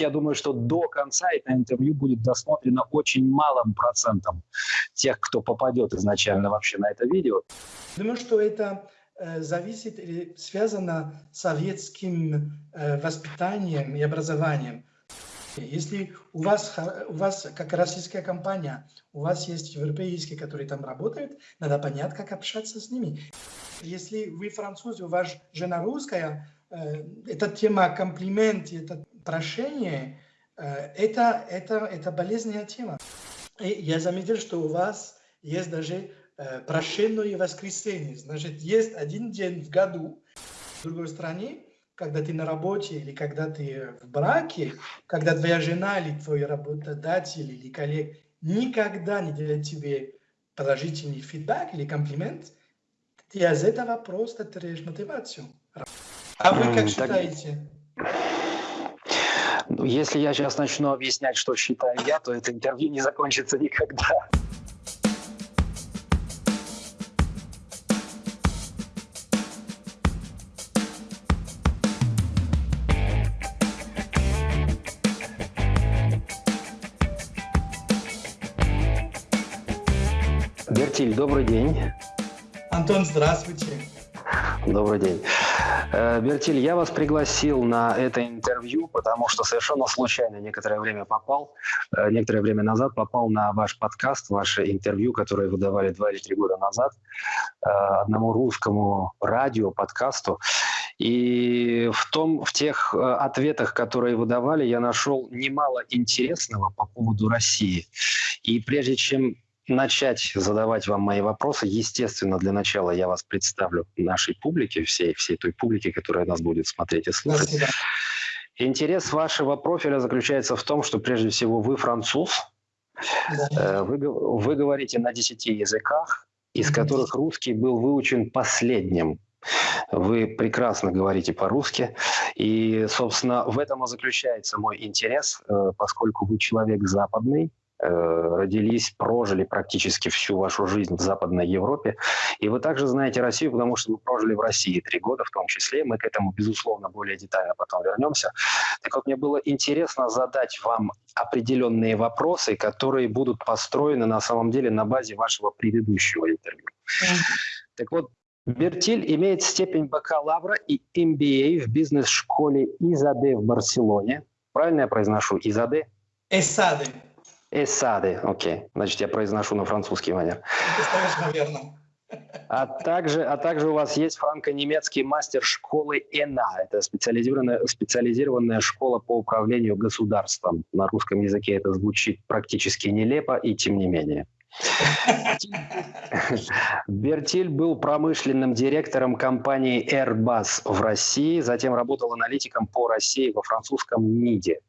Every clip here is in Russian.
я думаю, что до конца это интервью будет досмотрено очень малым процентом тех, кто попадет изначально вообще на это видео. Думаю, что это э, зависит или связано с советским э, воспитанием и образованием. Если у вас, у вас, как российская компания, у вас есть европейские, которые там работают, надо понять, как общаться с ними. Если вы француз, у вас жена русская, э, эта тема комплимент, это прошение, э, это, это, это болезненная тема. И я заметил, что у вас есть даже э, прошенное воскресенье. Значит, есть один день в году. В другой стране, когда ты на работе или когда ты в браке, когда твоя жена или твой работодатель или коллег никогда не делает тебе положительный фидбэк или комплимент, ты из этого просто теряешь мотивацию. А вы как считаете? Ну, если я сейчас начну объяснять, что считаю я, то это интервью не закончится никогда. Бертиль, добрый день. Антон, здравствуйте. Добрый день. Э, Бертиль, я вас пригласил на это интервью, потому что совершенно случайно некоторое время попал, э, некоторое время назад попал на ваш подкаст, ваше интервью, которое вы давали два или три года назад э, одному русскому радио, подкасту. И в, том, в тех ответах, которые вы давали, я нашел немало интересного по поводу России. И прежде чем начать задавать вам мои вопросы, естественно, для начала я вас представлю нашей публике, всей, всей той публике, которая нас будет смотреть и слушать. Спасибо. Интерес вашего профиля заключается в том, что прежде всего вы француз, да. Э, вы, вы говорите на 10 языках, из которых русский был выучен последним. Вы прекрасно говорите по-русски, и, собственно, в этом и заключается мой интерес, э, поскольку вы человек западный, родились, прожили практически всю вашу жизнь в Западной Европе. И вы также знаете Россию, потому что вы прожили в России три года в том числе. Мы к этому, безусловно, более детально потом вернемся. Так вот, мне было интересно задать вам определенные вопросы, которые будут построены на самом деле на базе вашего предыдущего интервью. Так вот, Бертиль имеет степень бакалавра и MBA в бизнес-школе ИЗАДЕ в Барселоне. Правильно я произношу? ИЗАДЕ? ЭСАДЕ. Эсады, окей. Значит, я произношу на французский манер. А также, а также у вас есть франко-немецкий мастер школы ЭНА. Это специализированная, специализированная школа по управлению государством. На русском языке это звучит практически нелепо, и тем не менее. Бертиль был промышленным директором компании Airbus в России, затем работал аналитиком по России во французском МИДе.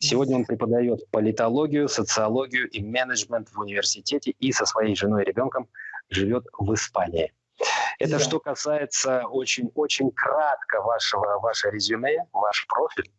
Сегодня он преподает политологию, социологию и менеджмент в университете и со своей женой и ребенком живет в Испании. Это да. что касается очень-очень кратко вашего, ваше резюме, ваш профиль.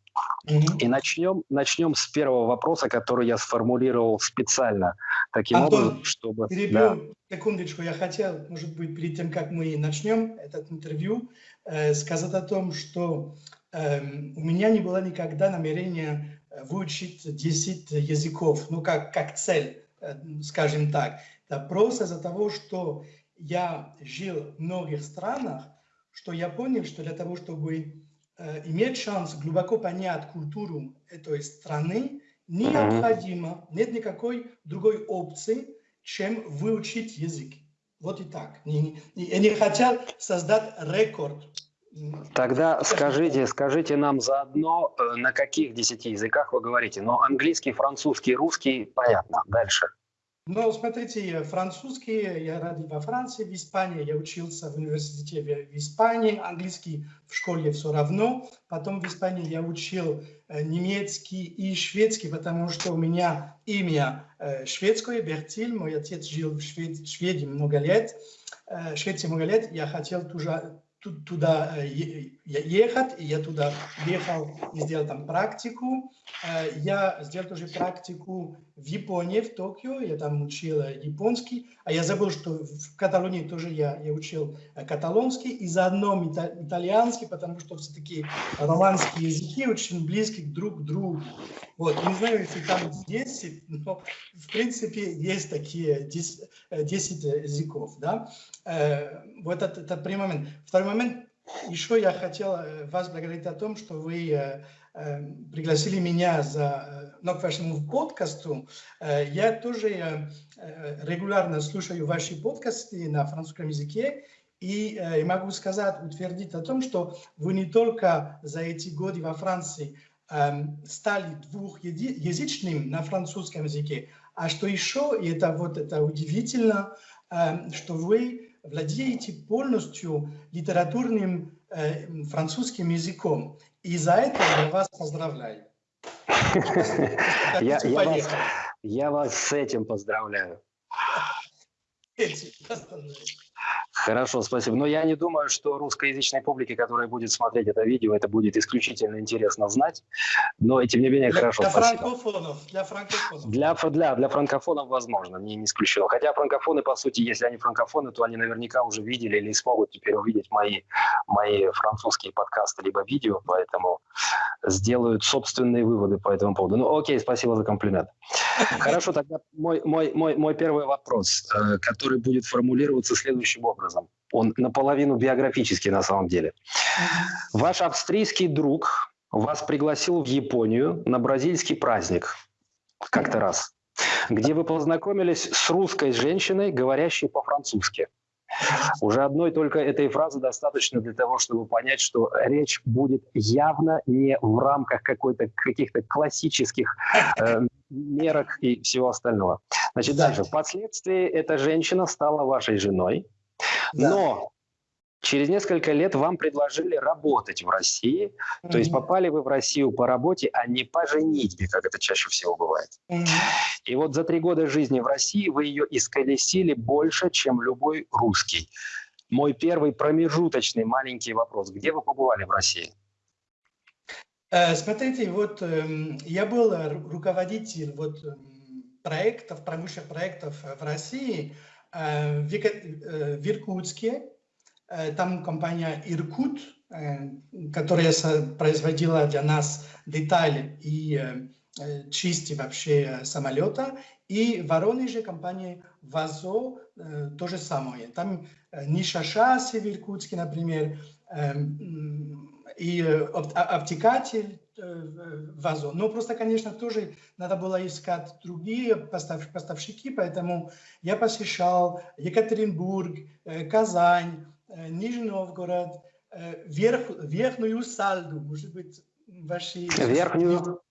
Угу. И начнем, начнем с первого вопроса, который я сформулировал специально таким Антон, образом, чтобы... перебью да. секундочку. Я хотел, может быть, перед тем, как мы начнем этот интервью, э, сказать о том, что у меня не было никогда намерения выучить 10 языков, ну, как, как цель, э, скажем так. Это просто из-за того, что я жил в многих странах, что я понял, что для того, чтобы э, иметь шанс глубоко понять культуру этой страны, необходимо, нет никакой другой опции, чем выучить язык. Вот и так. Я не хотел создать рекорд Тогда скажите, скажите нам заодно, э, на каких десяти языках вы говорите. Но английский, французский, русский, понятно. Дальше. Ну, смотрите, французский, я родил во Франции, в Испании, я учился в университете в Испании, английский в школе все равно. Потом в Испании я учил э, немецкий и шведский, потому что у меня имя э, шведское, Бертиль, мой отец жил в Швед... Шведе много лет, Швеции много лет, я хотел тоже туда э, ехать, и я туда ехал и сделал там практику. Э, я сделал тоже практику в Японии, в Токио, я там учил японский, а я забыл, что в Каталонии тоже я, я учил каталонский и заодно итальянский, потому что все-таки романские языки очень близки друг к другу. Вот, не знаю, если там 10, но в принципе есть такие 10, 10 языков, да. Вот это, это первый момент. Второй момент, еще я хотел э, вас благодарить о том, что вы э, э, пригласили меня за, ну, к вашему подкасту. Я тоже регулярно слушаю ваши подкасты на французском языке, и я могу сказать, утвердить о том, что вы не только за эти годы во Франции стали двухязычным на французском языке, а что еще, и это вот это удивительно, что вы владеете полностью литературным э, французским языком. И за это я вас поздравляю. Я, я, вас, я вас с этим поздравляю. Хорошо, спасибо. Но я не думаю, что русскоязычной публике, которая будет смотреть это видео, это будет исключительно интересно знать. Но, тем не менее, для, хорошо, для спасибо. Франкофонов, для франкофонов. Для, для, для франкофонов возможно, не, не исключено. Хотя франкофоны, по сути, если они франкофоны, то они наверняка уже видели или смогут теперь увидеть мои, мои французские подкасты либо видео, поэтому сделают собственные выводы по этому поводу. Ну, окей, спасибо за комплимент. Хорошо, тогда мой, мой, мой, мой первый вопрос, э, который будет формулироваться следующим образом. Он наполовину биографический на самом деле. Ваш австрийский друг вас пригласил в Японию на бразильский праздник как-то раз, где вы познакомились с русской женщиной, говорящей по-французски. Уже одной только этой фразы достаточно для того, чтобы понять, что речь будет явно не в рамках какой-то каких-то классических э, мерок и всего остального. Значит, дальше. Впоследствии эта женщина стала вашей женой, да. но через несколько лет вам предложили работать в России, mm-hmm. то есть попали вы в Россию по работе, а не по женитьбе, как это чаще всего бывает. Mm-hmm. И вот за три года жизни в России вы ее исколесили больше, чем любой русский. Мой первый промежуточный маленький вопрос. Где вы побывали в России? Э, смотрите, вот эм, я был руководитель вот эм, проектов, промышленных проектов в России, э, в э, Иркутске, Э, там компания Иркут, э, которая производила для нас детали и э, части вообще самолета. И Воронеже компания ВАЗО то же самое. Там ниша шасси в Иркутске, например, и обтекатель ВАЗО. Но просто, конечно, тоже надо было искать другие поставщики, поэтому я посещал Екатеринбург, Казань, Э, Нижний Новгород, э, верх, верхнюю Сальду, может быть, ваши... Верхнюю?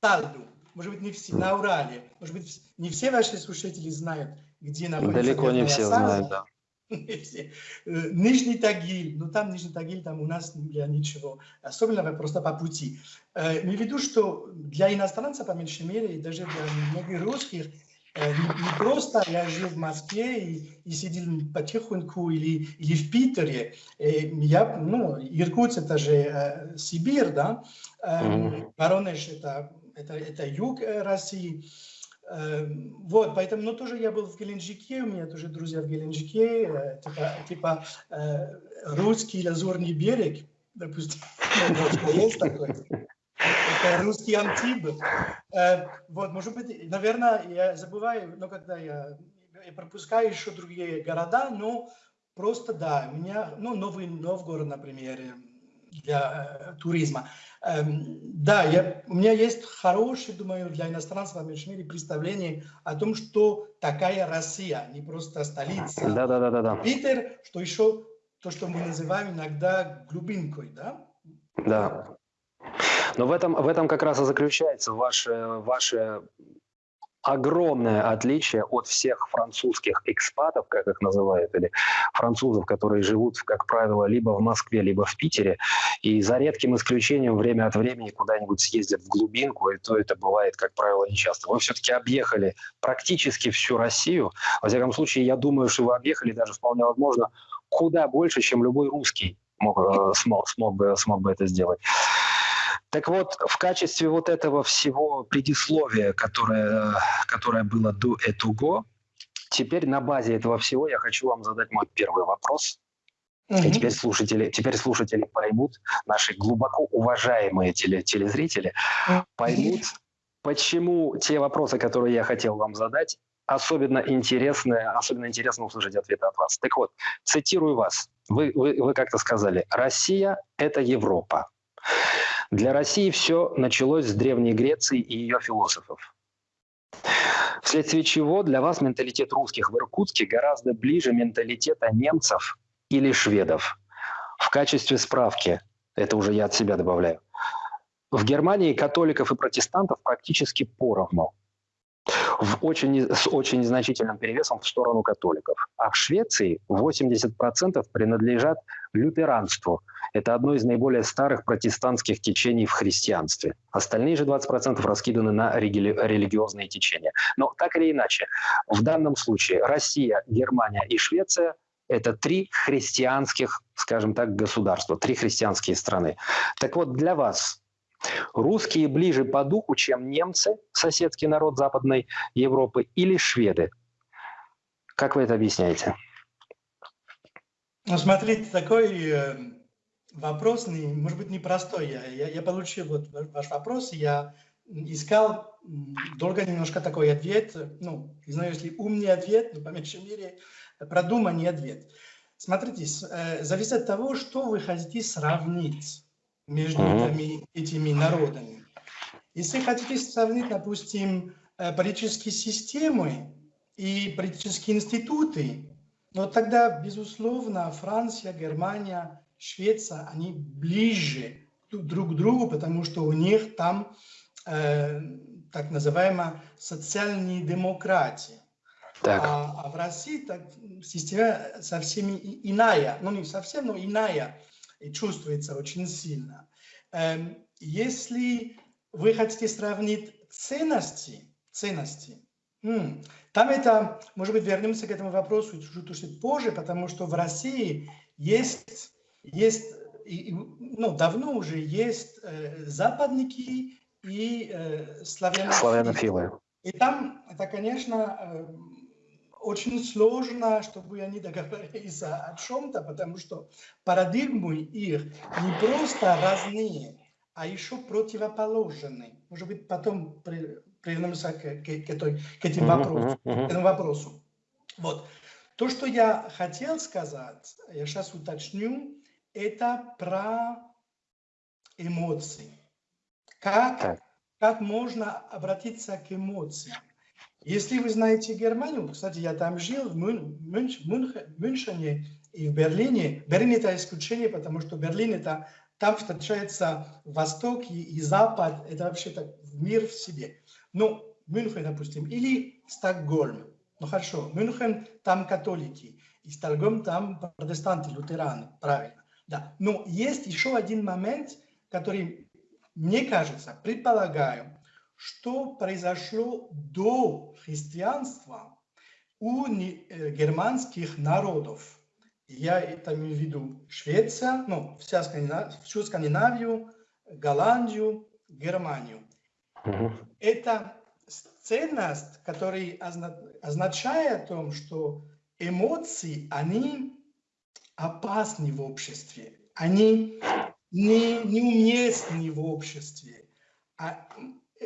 Сальду, может быть, не все, на Урале. Может быть, не все ваши слушатели знают, где находится Далеко не все знают, да. Э, Нижний Тагиль, ну там Нижний Тагиль, там у нас для ничего особенного, просто по пути. Имею в виду, что для иностранца, по меньшей мере, и даже для многих русских, Э, не просто я жил в Москве и, и сидел потихоньку или, или в Питере. Э, я, ну, Иркутск это же э, Сибирь, да, э, Воронеж это, это, это юг России. Э, вот, поэтому, ну, тоже я был в Геленджике, у меня тоже друзья в Геленджике, э, типа, типа э, русский лазурный берег, допустим, есть такой это русский антиб. Э, вот, может быть, наверное, я забываю, но когда я, я пропускаю еще другие города, но просто да, у меня, ну, Новый Новгород, например, для туризма. Эм, да, я, у меня есть хорошее, думаю, для иностранцев в меньшей мере представление о том, что такая Россия, не просто столица. Да, да, да, да, да. Питер, что еще то, что мы называем иногда глубинкой, да? Да. Но в этом, в этом как раз и заключается ваше, ваше огромное отличие от всех французских экспатов, как их называют, или французов, которые живут, как правило, либо в Москве, либо в Питере, и за редким исключением время от времени куда-нибудь съездят в глубинку, и то это бывает, как правило, нечасто. Вы все-таки объехали практически всю Россию. Во всяком случае, я думаю, что вы объехали даже вполне возможно куда больше, чем любой русский мог, э, смог, смог, бы, смог бы это сделать. Так вот, в качестве вот этого всего предисловия, которое, которое было до этого, теперь на базе этого всего я хочу вам задать мой первый вопрос. И теперь слушатели, теперь слушатели поймут, наши глубоко уважаемые теле, телезрители поймут, почему те вопросы, которые я хотел вам задать, особенно интересны, особенно интересно услышать ответ от вас. Так вот, цитирую вас. Вы, вы, вы как-то сказали, Россия – это Европа. Для России все началось с Древней Греции и ее философов. Вследствие чего для вас менталитет русских в Иркутске гораздо ближе менталитета немцев или шведов. В качестве справки, это уже я от себя добавляю, в Германии католиков и протестантов практически поровну, в очень, с очень незначительным перевесом в сторону католиков. А в Швеции 80% принадлежат лютеранству. Это одно из наиболее старых протестантских течений в христианстве. Остальные же 20% раскиданы на религи религиозные течения. Но так или иначе, в данном случае Россия, Германия и Швеция это три христианских, скажем так, государства, три христианские страны. Так вот, для вас русские ближе по духу, чем немцы, соседский народ Западной Европы, или шведы? Как вы это объясняете? Ну, смотрите, такой э, вопрос, может быть, непростой. Я, я, я получил вот ваш вопрос, я искал долго немножко такой ответ, ну, не знаю, если умный ответ, но по меньшей мере продуманный ответ. Смотрите, э, зависит от того, что вы хотите сравнить между этими, этими народами. Если хотите сравнить, допустим, э, политические системы и политические институты, но тогда, безусловно, Франция, Германия, Швеция, они ближе друг к другу, потому что у них там э, так называемая социальная демократия. Так. А, а в России так, система совсем иная, ну не совсем, но иная, и чувствуется очень сильно. Эм, если вы хотите сравнить ценности, ценности, там это, может быть, вернемся к этому вопросу чуть-чуть позже, потому что в России есть, есть ну, давно уже есть э, западники и э, славянофилы. славянофилы. И там это, конечно, э, очень сложно, чтобы они договорились о чем-то, потому что парадигмы их не просто разные, а еще противоположные. Может быть, потом вернемся к, к, к, к, этим вопросу, к этому вопросу. Вот. То, что я хотел сказать, я сейчас уточню, это про эмоции. Как, как можно обратиться к эмоциям? Если вы знаете Германию, кстати, я там жил, в Мюнхене и в Берлине. Берлин это исключение, потому что Берлин это там встречается Восток и, и Запад, это вообще так мир в себе. Ну, Мюнхен, допустим, или Стокгольм. Ну хорошо, Мюнхен там католики, и Стокгольм там протестанты, лютераны, правильно. Да. Но есть еще один момент, который, мне кажется, предполагаю, что произошло до христианства у э, германских народов. Я это имею в виду Швеция, ну, вся Скандинав... всю Скандинавию, Голландию, Германию. Угу. Это ценность, которая означает о том, что эмоции, они опасны в обществе, они не, неуместны в обществе. А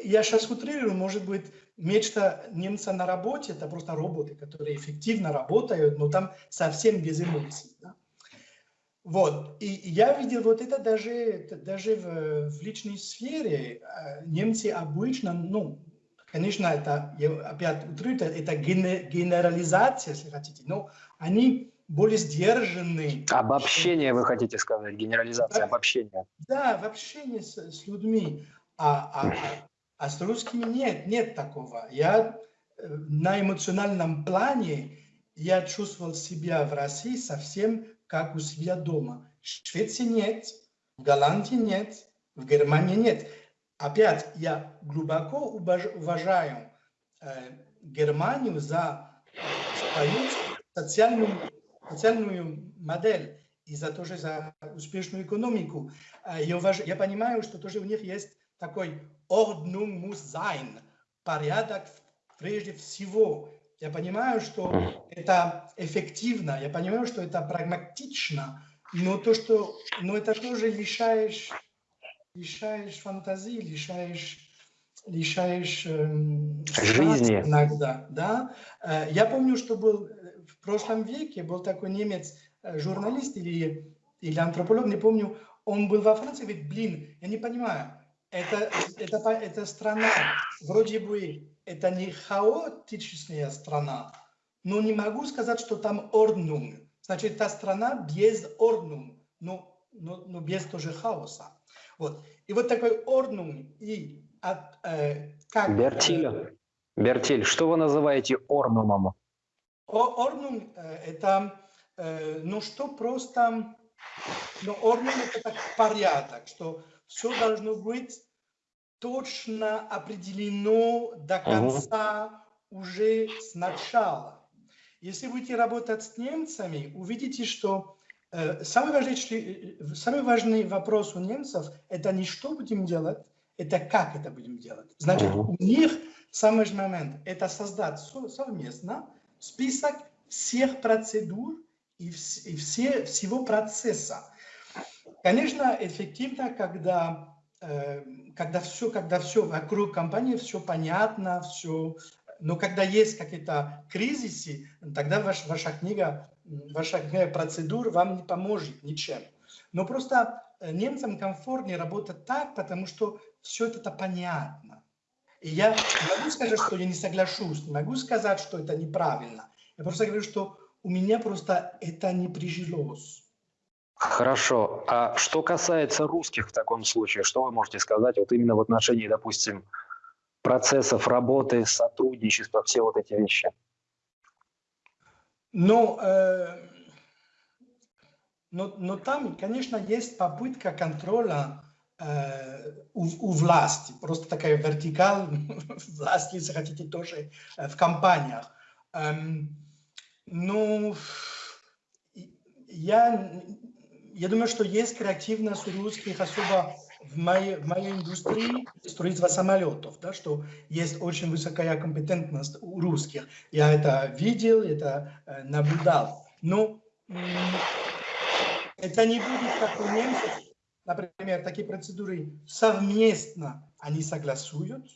я сейчас утрирую, может быть, мечта немца на работе – это просто роботы, которые эффективно работают, но там совсем без эмоций. Да? Вот. И я видел вот это даже, даже в, в личной сфере. А, немцы обычно, ну, конечно, это, я опять утрирую, это генерализация, если хотите, но они более сдержанные. Обобщение, вы хотите сказать, генерализация, да, обобщение. Да, в общении с, с людьми. А, а, а с русскими нет, нет такого. Я э, на эмоциональном плане я чувствовал себя в России совсем как у себя дома. В Швеции нет, в Голландии нет, в Германии нет. Опять, я глубоко уважаю э, Германию за свою социальную, социальную модель. и за тоже за успешную экономику. Я, уваж... я понимаю, что тоже у них есть такой Ordnung muss sein, порядок прежде всего. Я понимаю, что это эффективно, я понимаю, что это прагматично, но то, что, но это тоже лишаешь, лишаешь фантазии, лишаешь лишаешь э, жизни иногда, да. Э, я помню, что был в прошлом веке был такой немец э, журналист или или антрополог, не помню, он был во Франции, говорит, блин, я не понимаю, это это это страна вроде бы это не хаотичная страна, но не могу сказать, что там Ordnung. Значит, это страна без Ordnung, но, но, но без тоже хаоса. Вот. И вот такой Ordnung и от, э, как... Бертиль, э, Бертиль, что вы называете Орнумом? Орнум э, это, э, ну что просто, ну Орнум это так порядок, что все должно быть точно определено до конца угу. уже с начала. Если будете работать с немцами, увидите, что э, самый, важный, э, самый важный вопрос у немцев – это не что будем делать, это как это будем делать. Значит, угу. у них самый важный момент – это создать совместно список всех процедур и, вс и все, всего процесса. Конечно, эффективно, когда когда все, когда все вокруг компании, все понятно, все... Но когда есть какие-то кризисы, тогда ваш, ваша книга, ваша книга процедур вам не поможет ничем. Но просто э, немцам комфортнее работать так, потому что все это понятно. И я могу сказать, что я не соглашусь, не могу сказать, что это неправильно. Я просто говорю, что у меня просто это не прижилось. Хорошо. А что касается русских в таком случае, что вы можете сказать вот именно в отношении, допустим, процессов работы, сотрудничества, все вот эти вещи? Ну, э, но, но там, конечно, есть попытка контроля э, у, у власти, просто такая вертикаль власти, если хотите, тоже э, в компаниях. Эм, ну, я я думаю, что есть креативность у русских, особо в моей, в моей индустрии строительства самолетов, да, что есть очень высокая компетентность у русских. Я это видел, это э, наблюдал. Но это не будет как у немцев. Например, такие процедуры совместно они согласуют,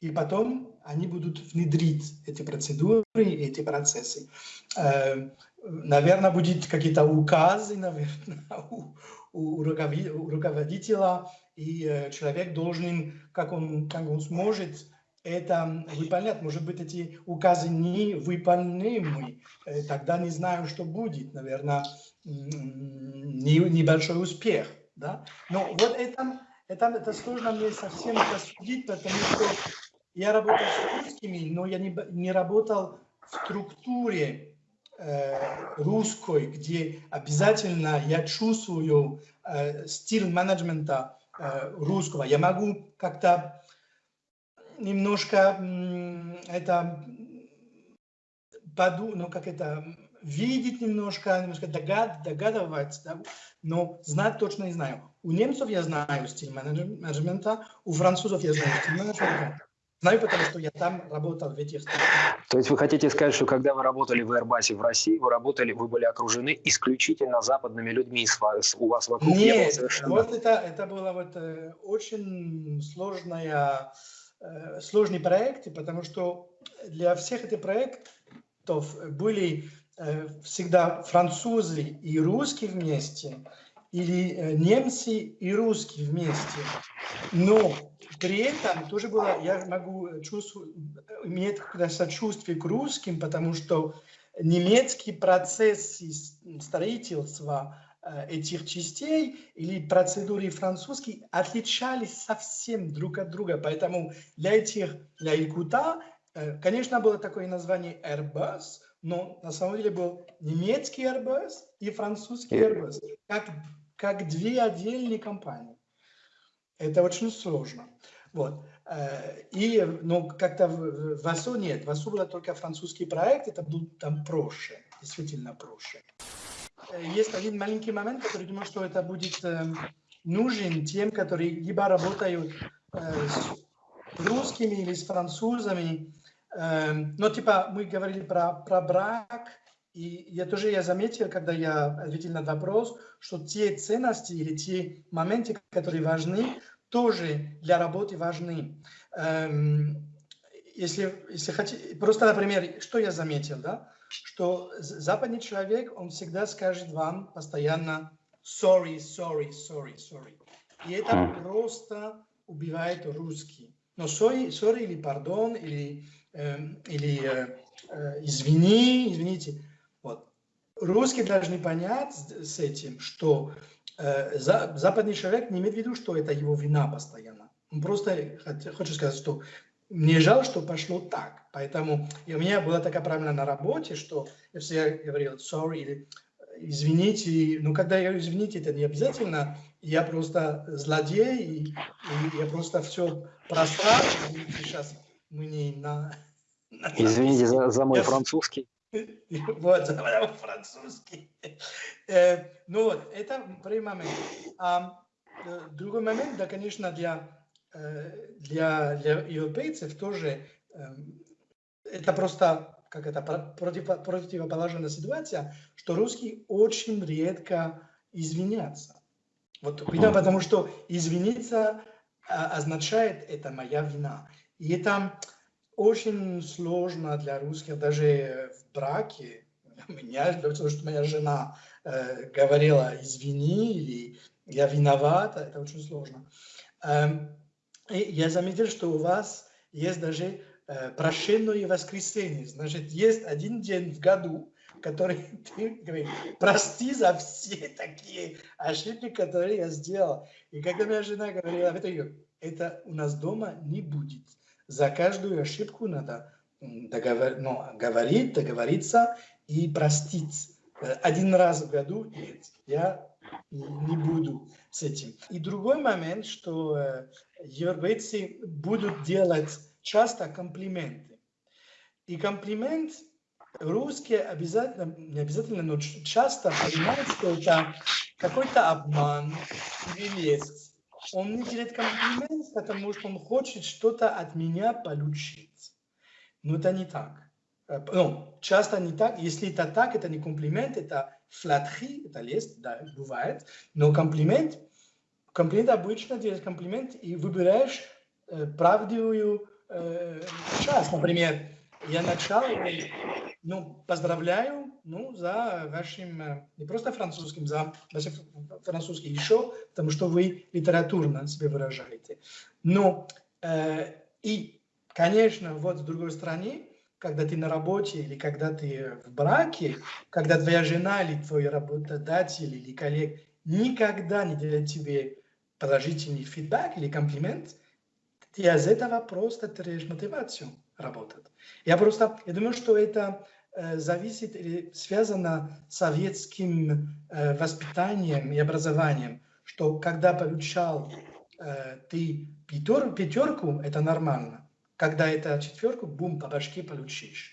и потом они будут внедрить эти процедуры, эти процессы. Э, наверное, будет какие-то указы, наверное, у, у руководителя, и э, человек должен, как он, как он сможет, это выполнять. Может быть, эти указы не выполнимы, э, тогда не знаю, что будет. Наверное, не, небольшой успех. Да? Но вот это, это, это сложно мне совсем судить, потому что я работал с русскими, но я не, не работал в структуре Э, русской, где обязательно я чувствую э, стиль менеджмента э, русского. Я могу как-то немножко это поду, ну как это видеть немножко, немножко догад, догадывать, да? но знать точно не знаю. У немцев я знаю стиль менеджмента, у французов я знаю стиль менеджмента, Знаю, потому что я там работал в этих странах. То есть вы хотите сказать, что когда вы работали в Airbus в России, вы работали, вы были окружены исключительно западными людьми, у вас вокруг Нет, не было совершенно... вот это, это было вот э, очень сложная, э, сложный проект, потому что для всех этих проектов были э, всегда французы и русские вместе, или э, немцы и русские вместе. Но при этом тоже было, я могу чувствовать, иметь сочувствие к русским, потому что немецкий процесс строительства э, этих частей или процедуры французские отличались совсем друг от друга. Поэтому для этих, для Илкута, э, конечно, было такое название Airbus, но на самом деле был немецкий Airbus и французский Airbus, как, как две отдельные компании. Это очень сложно. Вот. Э, и ну, как-то в, АСО нет. В АСО был только французский проект, это был там проще, действительно проще. есть один маленький момент, который думаю, что это будет нужен тем, которые либо работают с русскими или с французами. Но типа мы говорили про, про брак, и я тоже я заметил, когда я ответил на вопрос, что те ценности или те моменты, которые важны, тоже для работы важны. Эм, если, если хотите, просто, например, что я заметил, да, что западный человек, он всегда скажет вам постоянно sorry, sorry, sorry, sorry. И это просто убивает русский. Но sorry, sorry или pardon, или, или э, э, извини, извините, Русские должны понять с этим, что э, за, западный человек не имеет в виду, что это его вина постоянно. Он просто хочет сказать, что мне жаль, что пошло так. Поэтому и у меня была такая правила на работе, что я всегда говорил sorry или извините. Но когда я говорю извините, это не обязательно. Я просто злодей, и, и я просто все просрал. Сейчас мы не на... на Извините за, за мой я, французский. Вот, французский. Э, ну вот, это первый момент. А э, другой момент, да, конечно, для, э, для, для европейцев тоже это просто как это против, противоположная ситуация, что русские очень редко извинятся. Вот потому что извиниться а, означает это моя вина. И это очень сложно для русских даже в браке. Меня, потому что моя жена э, говорила извини или я виновата, это очень сложно. Эм, и я заметил, что у вас есть даже э, прощенное воскресенье. Значит, есть один день в году, который ты говоришь, прости за все такие ошибки, которые я сделал. И когда моя жена говорила, это, это у нас дома не будет за каждую ошибку надо договор, ну, говорить, договориться и простить. Э, один раз в году нет, я не буду с этим. И другой момент, что э, европейцы будут делать часто комплименты. И комплимент русские обязательно, не обязательно, но часто понимают, что это какой-то обман или лесть он не делает комплимент, потому что он хочет что-то от меня получить. Но это не так. Э, ну, часто не так. Если это так, это не комплимент, это флатри, это лесть, да, бывает. Но комплимент, комплимент обычно делает комплимент и выбираешь э, правдивую э, часть. Например, я начал, ну, поздравляю, ну, за вашим, э, не просто французским, за вашим французский еще, потому что вы литературно себя выражаете. Но, э, и, конечно, вот с другой стороны, когда ты на работе или когда ты в браке, когда твоя жена или твой работодатель или коллег никогда не делает тебе положительный фидбэк или комплимент, ты из этого просто теряешь мотивацию работать. Я просто, я думаю, что это зависит или связано с советским э, воспитанием и образованием, что когда получал э, ты пятер, пятерку, это нормально. Когда это четверку, бум, по башке получишь.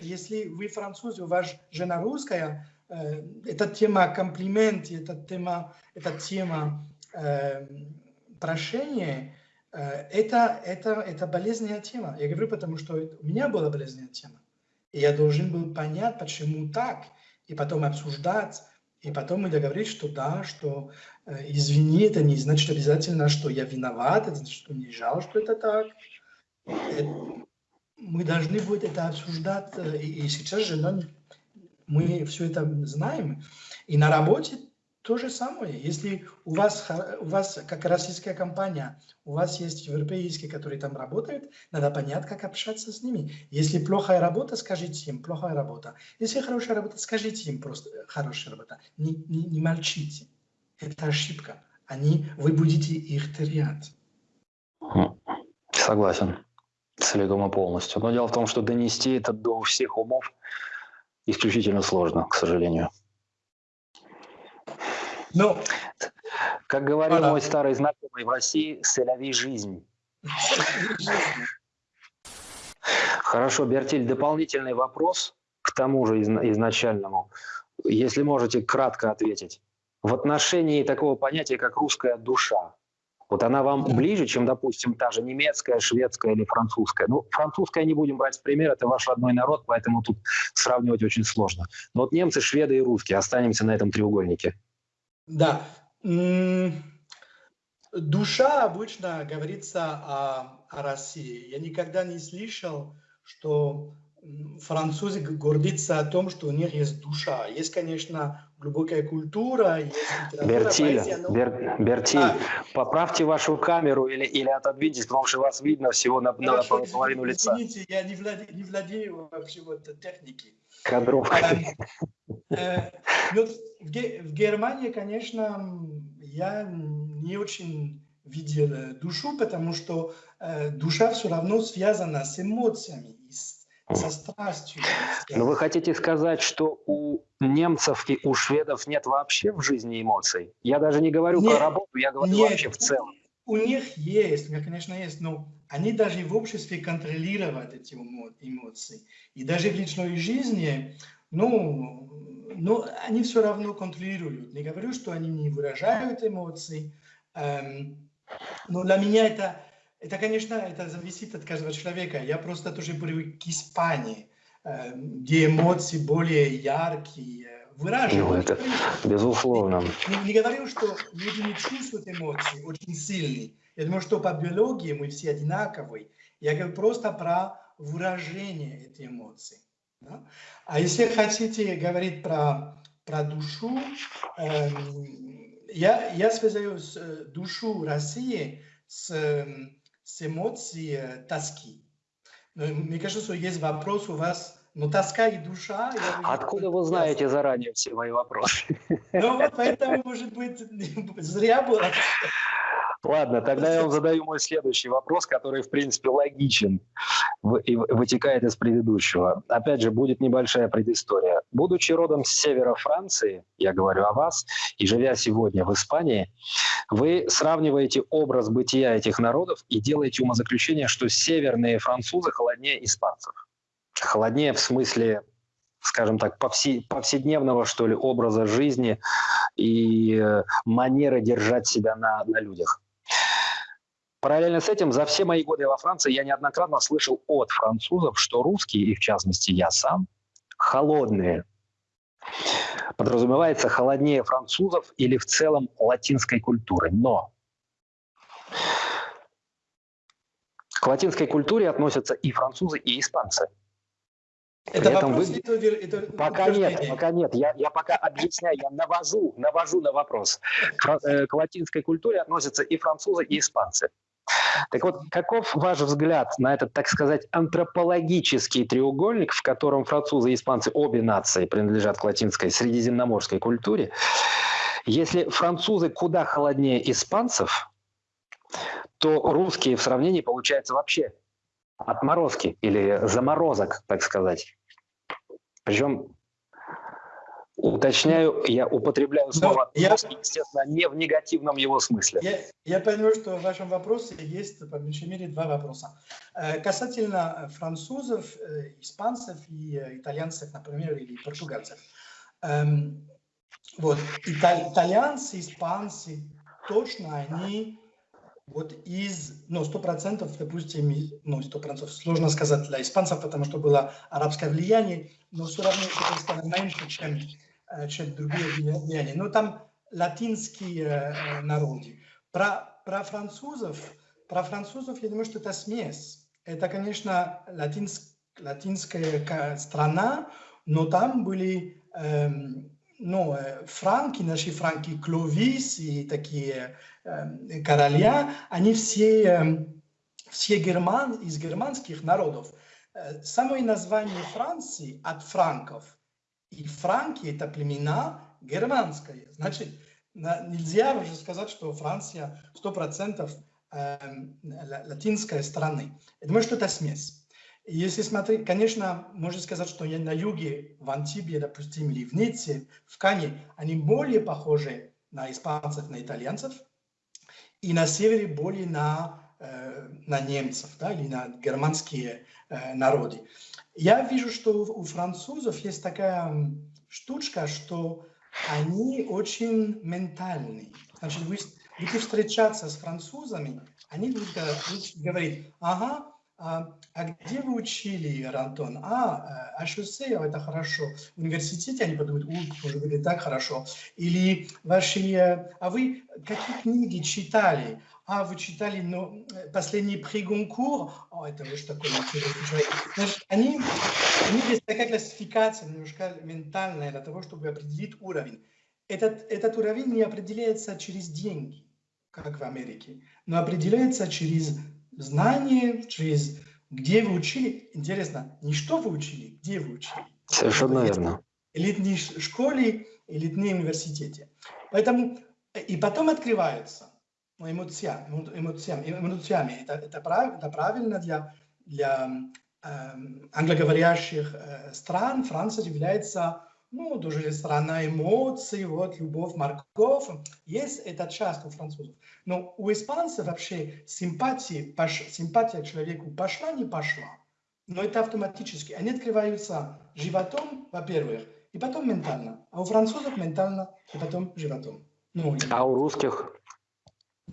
Если вы француз, у вас жена русская, э, эта тема комплимент, эта тема, эта тема э, прошения, Э, это, это, это болезненная тема. Я говорю, потому что у меня была болезненная тема. И я должен был понять, почему так, и потом обсуждать, и потом мы договорились, что да, что э, извини, это не значит обязательно, что я виноват, это значит, что мне жаль, что это так. Это, мы должны будем это обсуждать, э, и, и сейчас же мы все это знаем. И на работе то же самое. Если у вас, у вас, как российская компания, у вас есть европейские, которые там работают, надо понять, как общаться с ними. Если плохая работа, скажите им, плохая работа. Если хорошая работа, скажите им просто, хорошая работа. Не, не, не молчите. Это ошибка. Они, вы будете их терять. Согласен. Целиком и полностью. Но дело в том, что донести это до всех умов исключительно сложно, к сожалению. Ну, как говорил мой старый знакомый в России, селяви жизнь. Хорошо, Бертиль, дополнительный вопрос к тому же изначальному. если можете кратко ответить, в отношении такого понятия, как русская душа. Вот она вам ближе, чем, допустим, та же немецкая, шведская или французская. Ну, французская не будем брать в пример, это ваш родной народ, поэтому тут сравнивать очень сложно. Но вот немцы, шведы и русские, останемся на этом треугольнике. Да. Душа обычно говорится о, о России. Я никогда не слышал, что французы гордятся о том, что у них есть душа. Есть, конечно, глубокая культура, Бертиль, поэзия, но... Бер, Бертиль, а, поправьте вашу камеру или, или отодвиньтесь, потому что вас видно всего на, на половину лица. Извините, я не владею, не владею вообще вот техникой. Кадровка. А, э, в, Германии, конечно, я не очень видел э, душу, потому что э, душа все равно связана с эмоциями, со страстью. Но вы хотите сказать, что у немцев и у шведов нет вообще в жизни эмоций? Я даже не говорю нет, про работу, я говорю нет, вообще в целом. У них есть, конечно, есть, но они даже в обществе контролируют эти эмоции. И даже в личной жизни, ну, ну они все равно контролируют. Не говорю, что они не выражают эмоции, эм, но для меня это это, конечно, это зависит от каждого человека. Я просто тоже привык к Испании, э, где эмоции более яркие, выражены. Ну, это безусловно. Не, не говорю, что люди не чувствуют эмоции очень сильные. Я думаю, что по биологии мы все одинаковые. Я говорю просто про выражение этих эмоций. Да? А если хотите говорить про, про душу, э, я, я связываю с, э, душу России с эм, с эмоцией тоски. Но мне кажется, что есть вопрос у вас, но тоска и душа... Откуда вы знаете связаны. заранее все мои вопросы? Ну вот поэтому, может быть, зря было. Ладно, тогда я вам задаю мой следующий вопрос, который, в принципе, логичен и вытекает из предыдущего. Опять же, будет небольшая предыстория. Будучи родом с севера Франции, я говорю о вас, и живя сегодня в Испании, вы сравниваете образ бытия этих народов и делаете умозаключение, что северные французы холоднее испанцев. Холоднее в смысле скажем так, повседневного, что ли, образа жизни и э, манеры держать себя на, на людях. Параллельно с этим, за все мои годы во Франции я неоднократно слышал от французов, что русские, и в частности я сам, холодные. Подразумевается холоднее французов или в целом латинской культуры. Но к латинской культуре относятся и французы, и испанцы. Это вопрос, вы... это, это пока нет, пока нет. Я, я пока объясняю, я навожу, навожу на вопрос. Э, к латинской культуре относятся и французы, и испанцы. Так вот, каков ваш взгляд на этот, так сказать, антропологический треугольник, в котором французы и испанцы, обе нации, принадлежат к латинской средиземноморской культуре? Если французы куда холоднее испанцев, то русские в сравнении получается вообще отморозки или заморозок, так сказать. Причем Уточняю, я употребляю слово я, естественно, не в негативном его смысле. Я, я понимаю, что в вашем вопросе есть, по меньшей мере, два вопроса. Э, касательно французов, э, испанцев и э, итальянцев, например, или португальцев. Эм, вот, итальянцы, испанцы, точно они вот из, ну, сто процентов, допустим, ну, сто процентов, сложно сказать для испанцев, потому что было арабское влияние, но все равно это меньше, чем Э, чем другие влияния. Но там латинские э, народы. Про, про французов, про французов, я думаю, что это смесь. Это, конечно, латинск, латинская страна, но там были эм, ну, э, франки, наши франки, Кловис и такие э, короля, они все, э, все герман, из германских народов. Э, самое название Франции от франков – и франки – это племена германские. Значит, нельзя уже сказать, что Франция 100% э, латинская страны. Я думаю, что это смесь. Если смотреть, конечно, можно сказать, что на юге, в Антибе, допустим, или в Ницце, в Кане, они более похожи на испанцев, на итальянцев, и на севере более на, э, на немцев, да, или на германские э, народы. Я вижу, что у французов есть такая штучка, что они очень ментальные. Значит, вы будете встречаться с французами, они будут говорить, ага, а, а где вы учили, Антон? А, а шоссе, это хорошо. В университете они подумают, у, может быть, так хорошо. Или ваши, э, а вы какие книги читали? А, вы читали ну, последний при Гонкур? О, это уж такой. Значит, они, они есть такая классификация немножко ментальная для того, чтобы определить уровень. Этот, этот уровень не определяется через деньги, как в Америке, но определяется через знание, через где вы учили. Интересно, не что вы учили, где вы учили. Совершенно верно. Элитной школе, элитной университете. Поэтому и потом открывается эмоциями. эмоциями, эмоциями. Это, это, прав, это правильно для, для э, англоговорящих э, стран. Франция является ну, тоже страна эмоций, вот, любовь, морковь. Есть эта часть у французов. Но у испанцев вообще симпатия, пош, симпатия к человеку пошла, не пошла. Но это автоматически. Они открываются животом, во-первых, и потом ментально. А у французов ментально, и потом животом. Ну, а у русских?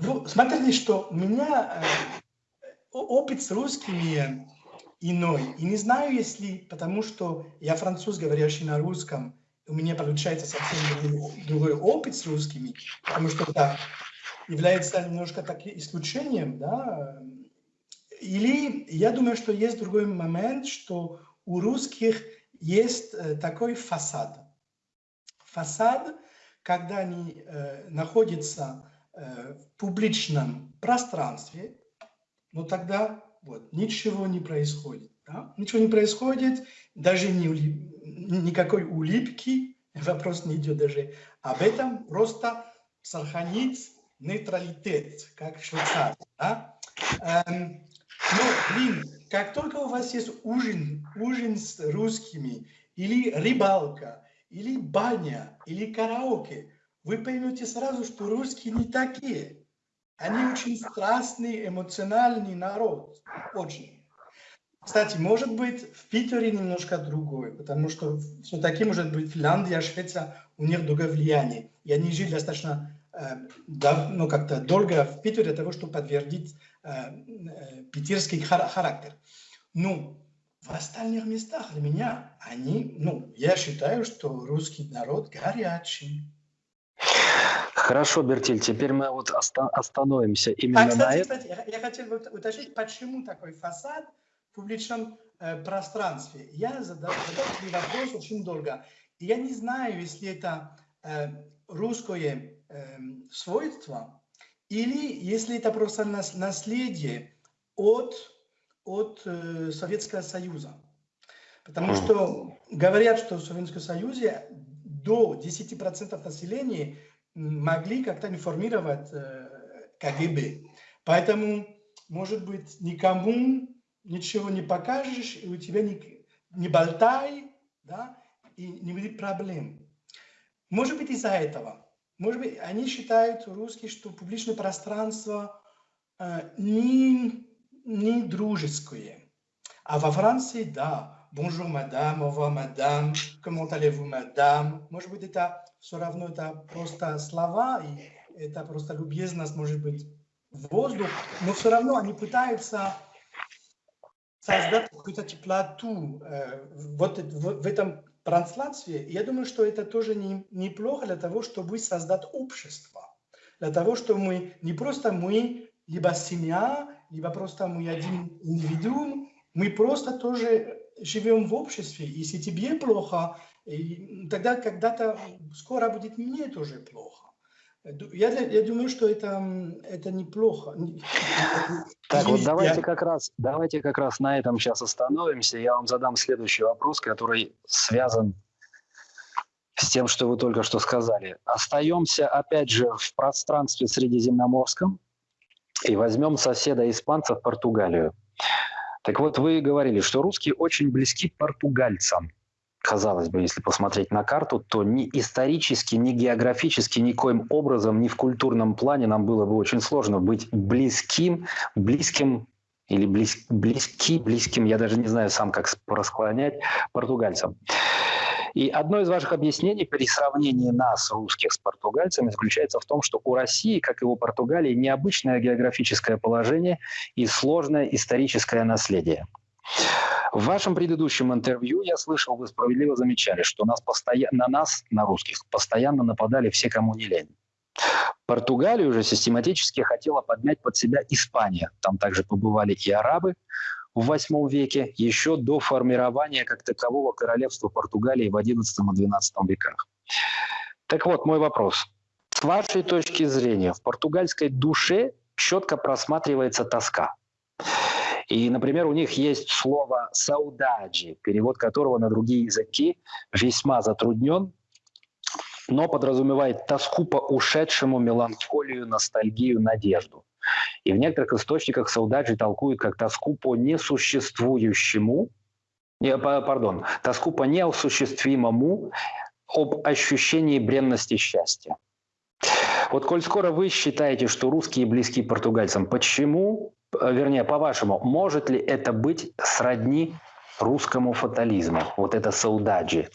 Ну, смотрите, что у меня э, опыт с русскими иной. И не знаю, если потому что я француз, говорящий на русском, у меня получается совсем другой, другой опыт с русскими, потому что это является немножко таким исключением, да, или я думаю, что есть другой момент, что у русских есть э, такой фасад. Фасад, когда они э, находятся в публичном пространстве, но тогда вот, ничего не происходит. Да? Ничего не происходит, даже не улип... никакой улыбки, вопрос не идет даже об этом, просто сохранить нейтралитет, как в Швейцарии. Да? Эм, но, блин, как только у вас есть ужин, ужин с русскими, или рыбалка, или баня, или караоке, вы поймете сразу, что русские не такие. Они очень страстный, эмоциональный народ. Очень. Кстати, может быть, в Питере немножко другое, потому что все-таки, может быть, Финляндия, Швеция, у них другое влияние. И они жили достаточно э, ну, как-то долго в Питере для того, чтобы подтвердить э, э, питерский характер. Ну, в остальных местах для меня они, ну, я считаю, что русский народ горячий. Хорошо, Бертиль, теперь мы вот оста остановимся именно а, кстати, на кстати, я, я хотел бы уточнить, почему такой фасад в публичном э, пространстве. Я задал, задал этот вопрос очень долго. И я не знаю, если это э, русское э, свойство, или если это просто нас, наследие от, от э, Советского Союза. Потому что говорят, что в Советском Союзе до 10% населения могли как-то информировать э, КГБ. Поэтому, может быть, никому ничего не покажешь, и у тебя не, не болтай, да, и не будет проблем. Может быть, из-за этого. Может быть, они считают, русские, что публичное пространство э, не, не дружеское. А во Франции, да, bonjour madame, au revoir madame, comment allez-vous madame. Может быть, это все равно это просто слова, и это просто любезность, может быть, воздух, но все равно они пытаются создать какую-то теплоту э, вот в, в этом пространстве. Я думаю, что это тоже не, неплохо для того, чтобы создать общество. Для того, чтобы мы не просто мы, либо семья, либо просто мы один индивидуум, мы просто тоже живем в обществе, если тебе плохо, тогда когда-то скоро будет мне тоже плохо. Я, я думаю, что это, это неплохо. Так, вот давайте как, раз, давайте как раз на этом сейчас остановимся. Я вам задам следующий вопрос, который связан с тем, что вы только что сказали. Остаемся, опять же, в пространстве средиземноморском и возьмем соседа испанцев Португалию. Так вот, вы говорили, что русские очень близки португальцам. Казалось бы, если посмотреть на карту, то ни исторически, ни географически, никоим образом, ни в культурном плане нам было бы очень сложно быть близким, близким или близ, близки, близким, я даже не знаю сам, как расклонять, португальцам. И одно из ваших объяснений при сравнении нас, русских, с португальцами заключается в том, что у России, как и у Португалии, необычное географическое положение и сложное историческое наследие. В вашем предыдущем интервью я слышал, вы справедливо замечали, что нас постоя... на нас, на русских, постоянно нападали все, кому не лень. Португалию уже систематически хотела подмять под себя Испания. Там также побывали и арабы в VIII веке, еще до формирования как такового королевства Португалии в XI и XII веках. Так вот, мой вопрос. С вашей точки зрения, в португальской душе четко просматривается тоска. И, например, у них есть слово «саудаджи», перевод которого на другие языки весьма затруднен, но подразумевает тоску по ушедшему, меланхолию, ностальгию, надежду. И в некоторых источниках саудаджи толкуют как тоску по несуществующему, не, пардон, тоску по неосуществимому об ощущении бренности счастья. Вот коль скоро вы считаете, что русские близки португальцам, почему Э, вернее, по-вашему, может ли это быть сродни русскому фатализму, вот это саудаджи?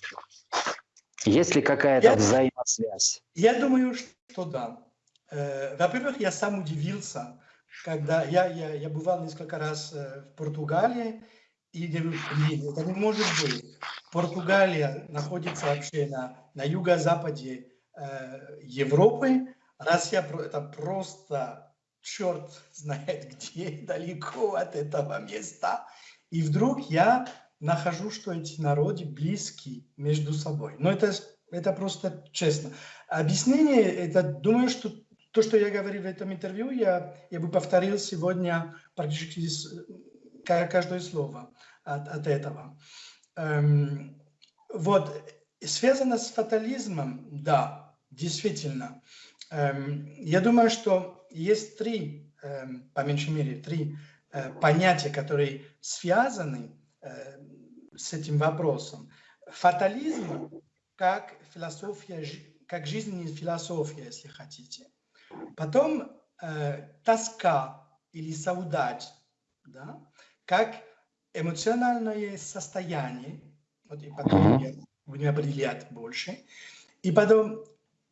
Есть ли какая-то взаимосвязь? Я думаю, что да. Э, во-первых, я сам удивился, когда я, я, я бывал несколько раз э, в Португалии, и говорю, блин, это не может быть. Португалия находится вообще на, на юго-западе э, Европы. Россия это просто черт знает где, далеко от этого места. И вдруг я нахожу, что эти народы близки между собой. Но это, это просто честно. Объяснение, это думаю, что то, что я говорил в этом интервью, я, я бы повторил сегодня практически каждое слово от, от этого. Эм, вот, связано с фатализмом, да, действительно. Эм, я думаю, что есть три, эм, по меньшей мере, три э, понятия, которые связаны э, с этим вопросом. Фатализм как философия, как жизненная философия, если хотите. Потом э, тоска или саудадж, да, как эмоциональное состояние, вот и потом я будем определять больше. И потом,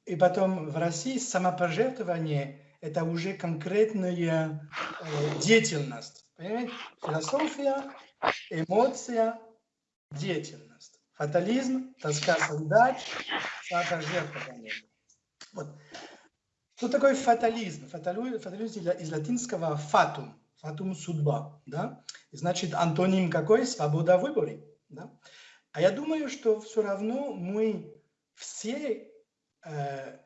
и потом в России самопожертвование это уже конкретная э, деятельность. Понимаете? Философия, эмоция, деятельность. Фатализм, тоска солдат, самопожертвование. Вот. Что такое фатализм? Фатализм, фатализм из латинского фатум, фатум судьба, да? Значит, антоним какой? Свобода в выборе, да? А я думаю, что все равно мы все э,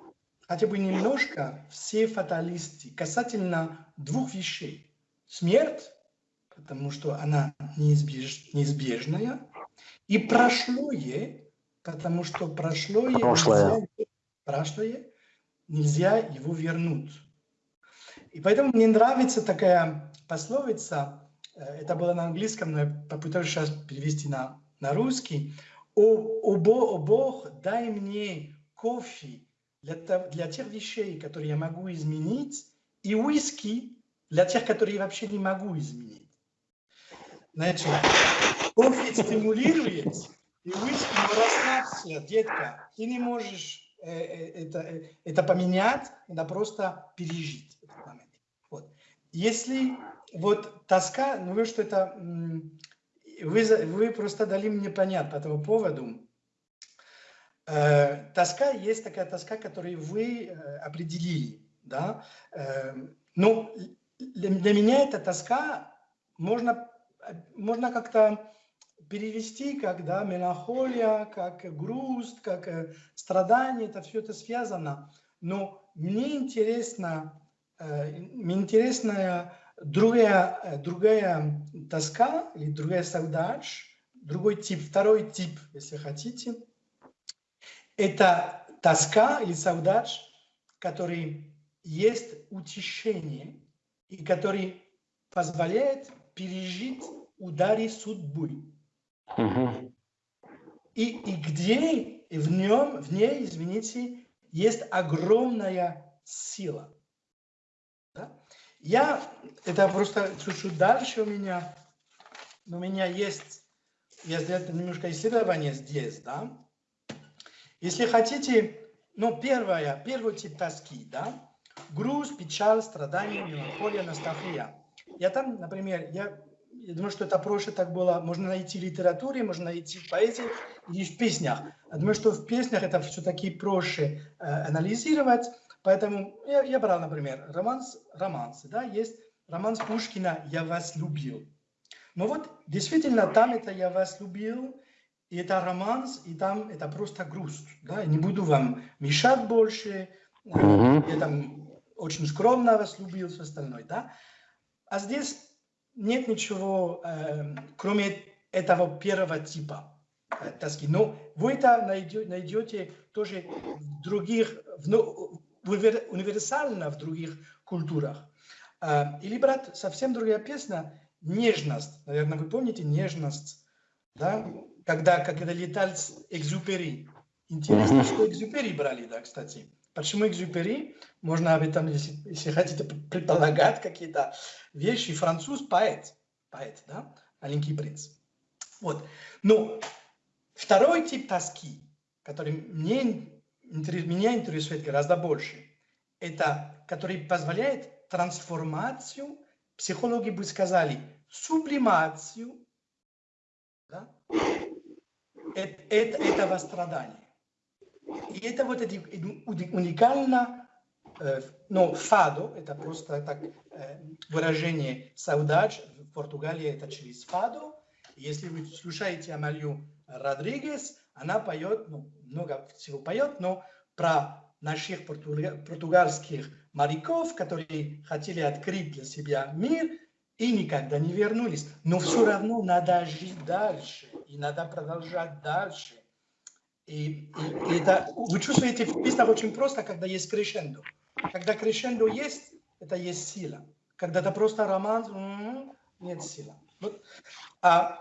хотя бы немножко все фаталисты касательно двух вещей. Смерть, потому что она неизбеж, неизбежная, и прошлое, потому что прошлое, прошлое. Нельзя, прошлое нельзя его вернуть. И поэтому мне нравится такая пословица, э, это было на английском, но я попытаюсь сейчас перевести на, на русский. «О, о, о Бог, дай мне кофе для, для тех вещей, которые я могу изменить, и уиски для тех, которые я вообще не могу изменить. Значит, кофе стимулирует, и уиски, но расслабься, детка, ты не можешь это, э, это поменять, надо просто пережить этот момент. Вот. Если вот тоска, ну вы что это, вы, вы просто дали мне понять по этому поводу, Э, тоска есть такая тоска, которую вы э, определили. Да? Э, ну, для меня эта тоска можно, можно как-то перевести как да, меланхолия, как грусть, как э, страдание, это все это связано. Но мне интересно, э, мне интересная другая, э, другая тоска или другая саудадж, другой тип, второй тип, если хотите – это тоска или саудадж, который есть утешение и который позволяет пережить удары судьбы. Угу. И, и где в нем, в ней, извините, есть огромная сила. Да? Я, это просто чуть-чуть дальше у меня, у меня есть, я сделал немножко исследование здесь, да, Если хотите, ну, первое, первый тип тоски, да, груз, печаль, страдания, меланхолия, ностальгия. Я там, например, я, я думаю, что это проще так было, можно найти в литературе, можно найти в поэзии и в песнях. Я думаю, что в песнях это все-таки проще э, анализировать, поэтому я, я брал, например, романс, романсы, да, есть романс Пушкина «Я вас любил». Но вот действительно там это «Я вас любил», и это романс, и там это просто грусть. Да? Я не буду вам мешать больше, mm-hmm. я там очень скромно вас любил, все остальное. Да? А здесь нет ничего, э, кроме этого первого типа э, тоски. Но вы это найдете, найдете тоже в других, в, в, универсально в других культурах. Э, или, брат, совсем другая песня, нежность. Наверное, вы помните нежность, да? Когда, когда летал Экзюпери. Интересно, что Экзюпери брали, да, кстати. Почему Экзюпери? Можно об этом, если, если хотите, предполагать какие-то вещи. Француз поэт, поэт, да, маленький принц. Вот. Но второй тип тоски, который мне, меня интересует гораздо больше, это который позволяет трансформацию, психологи бы сказали, сублимацию да, это, это, этого страдания. И это вот это уникально, э, но фадо, это просто так э, выражение саудач, в Португалии это через фадо. Если вы слушаете Амалью Родригес, она поет, ну, много всего поет, но про наших португальских моряков, которые хотели открыть для себя мир и никогда не вернулись. Но все равно надо жить дальше, и надо продолжать дальше. И, и, это, вы чувствуете в песнях очень просто, когда есть крешендо. Когда крешендо есть, это есть сила. Когда это просто роман, м-м, нет силы. Вот, а,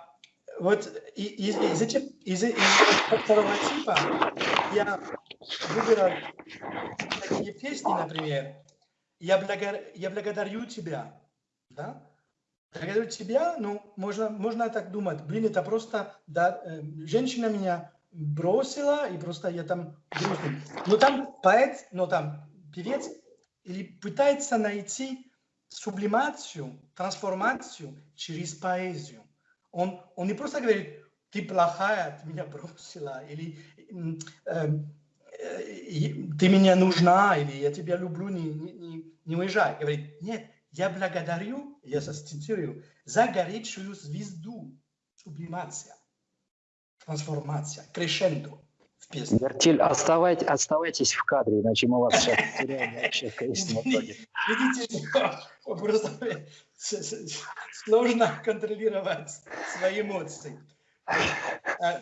вот из, из, этих, из, из второго типа я выбирал такие песни, например, «Я, благо, я благодарю тебя», да? Благодарю тебя, ну, можно, можно так думать, блин, это просто, да, э, женщина меня бросила, и просто я там грустный. Но там поэт, но там певец или пытается найти сублимацию, трансформацию через поэзию. Он, он не просто говорит, ты плохая, ты меня бросила, или э, э, ты меня нужна, или я тебя люблю, не, не, не уезжай. Говорит, нет, я благодарю, я цитирую, за горячую звезду, сублимация трансформация, крешендо в песне. Вертиль, оставайтесь, оставайтесь в кадре, иначе мы вас сейчас потеряем вообще в конечном итоге. Видите, просто сложно контролировать свои эмоции. А,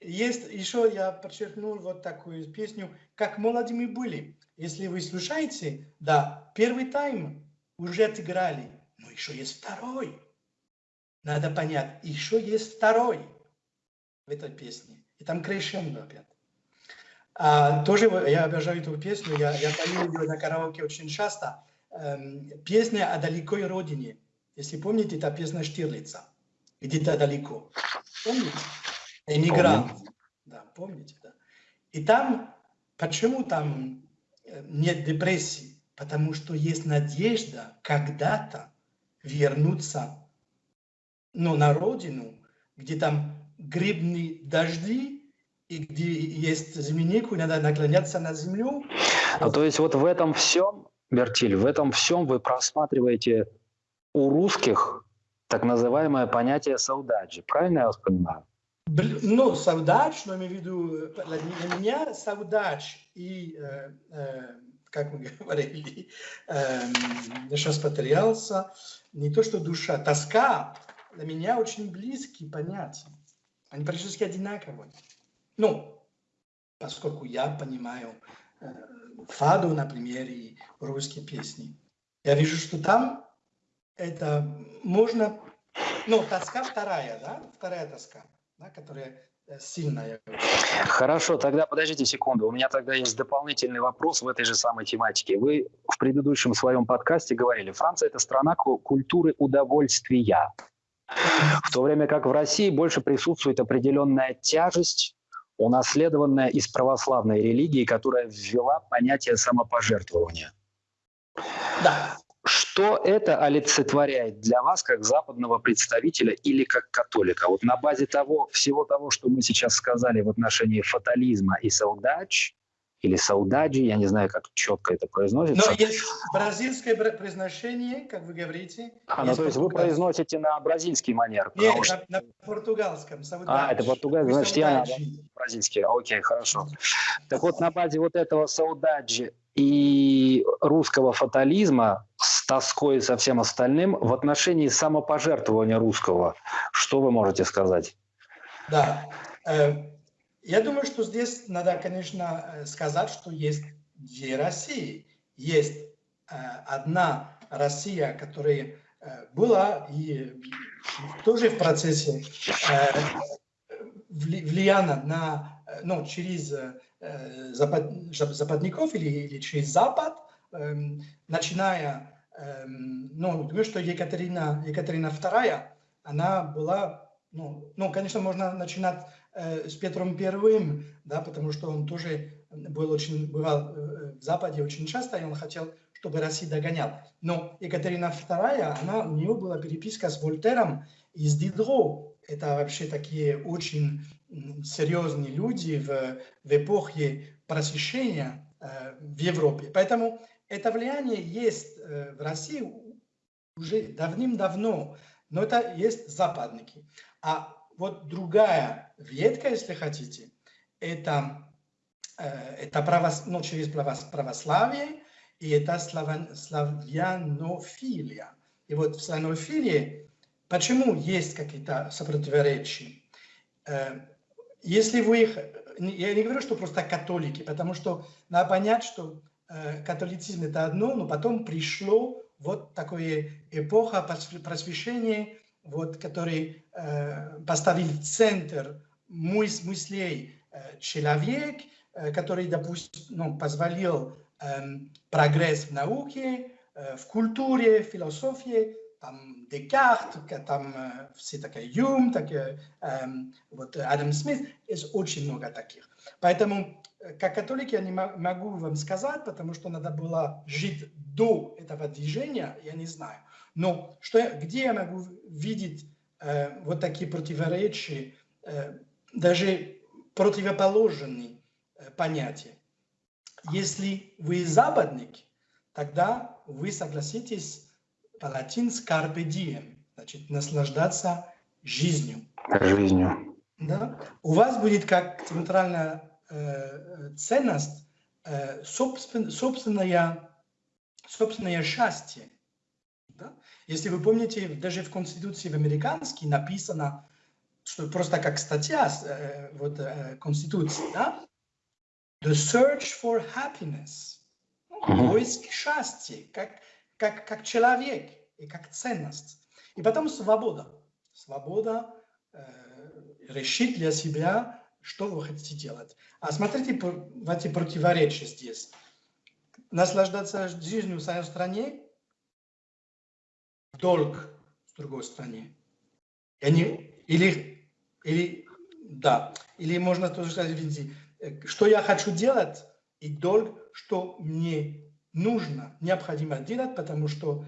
есть еще, я подчеркнул вот такую песню, как молодыми были. Если вы слушаете, да, первый тайм уже отыграли, но еще есть второй. Надо понять, еще есть второй в этой песне. И там крешендо опять. А, тоже я обожаю эту песню, я, я пою ее на караоке очень часто. Эм, песня о далекой родине. Если помните, это песня Штирлица. Где-то далеко. Помните? Эмигрант. Помню. Да, помните, да. И там, почему там э, нет депрессии? Потому что есть надежда когда-то вернуться ну, на родину, где там грибные дожди, и где есть землянику, надо наклоняться на землю. А то есть вот в этом всем, Бертиль, в этом всем вы просматриваете у русских так называемое понятие саудаджи. Правильно я вас понимаю? Ну, саудач, но имею в виду, для меня саудач и, э, э, как мы говорили, э, сейчас потерялся, не то что душа, тоска для меня очень близкие понятия. Они практически одинаковые. Ну, поскольку я понимаю э, фаду, например, и русские песни. Я вижу, что там это можно... Ну, тоска вторая, да? Вторая тоска, да, которая э, сильная. Хорошо, тогда подождите секунду. У меня тогда есть дополнительный вопрос в этой же самой тематике. Вы в предыдущем своем подкасте говорили, Франция – это страна культуры удовольствия. В то время как в России больше присутствует определенная тяжесть, унаследованная из православной религии, которая ввела понятие самопожертвования. Да. Что это олицетворяет для вас как западного представителя или как католика? Вот на базе того, всего того, что мы сейчас сказали в отношении фатализма и саудач, или саудаджи, я не знаю, как четко это произносится. Но есть бразильское произношение, как вы говорите. А, ну то есть вы произносите на бразильский манер? Нет, что... на, на португальском. Саудаджи. А, это португальский, значит я бразильский. Окей, хорошо. Так вот, на базе вот этого саудаджи и русского фатализма с тоской и со всем остальным в отношении самопожертвования русского, что вы можете сказать? Да, э, я думаю, что здесь надо, конечно, э, сказать, что есть две России. Есть э, одна Россия, которая э, была и тоже в процессе влияна на, ну, через запад, западников или, или через Запад, эм, начиная, эм, ну, думаю, что Екатерина, Екатерина II, она была, ну, ну, конечно, можно начинать Э, с Петром Первым, да, потому что он тоже был очень, бывал э, в Западе очень часто, и он хотел, чтобы Россия догонял. Но Екатерина II, она, у нее была переписка с Вольтером и с Дидро. Это вообще такие очень серьезные люди в, в эпохе просвещения э, в Европе. Поэтому это влияние есть э, в России уже давным-давно, но это есть западники. А вот другая ветка, если хотите, это, э, это правос, ну, через православие, и это славян, славянофилия. И вот в славянофилии, почему есть какие-то сопротиворечия? Э, если вы их... Я не говорю, что просто католики, потому что надо понять, что э, католицизм это одно, но потом пришло вот такое эпоха просвещения, вот, который э, поставил центр мыс мыслей э, человек, э, который, допустим, ну, позволил э, прогресс в науке, э, в культуре, в философии, там Декарт, там э, все такие Юм, так, э, э, вот Адам Смит, есть очень много таких. Поэтому, как католик, я не могу вам сказать, потому что надо было жить до этого движения, я не знаю. Но что, где я могу видеть э, вот такие противоречия, э, даже противоположные э, понятия? Если вы западник, тогда вы согласитесь по-латински carpe diem, значит, наслаждаться жизнью. Жизнью. Да? У вас будет как центральная ценность э, собствен, собственное, собственное счастье. Да? Если вы помните, даже в Конституции в американской написано, что просто как статья э, вот, э, Конституции, да? The search for happiness. Ну, поиск счастья, как, как, как человек и как ценность. И потом свобода. Свобода э, решить для себя, что вы хотите делать. А смотрите в эти противоречия здесь. Наслаждаться жизнью в своей стране долг с другой стороны. Они, или, или, да, или можно тоже сказать, видите, что я хочу делать, и долг, что мне нужно, необходимо делать, потому что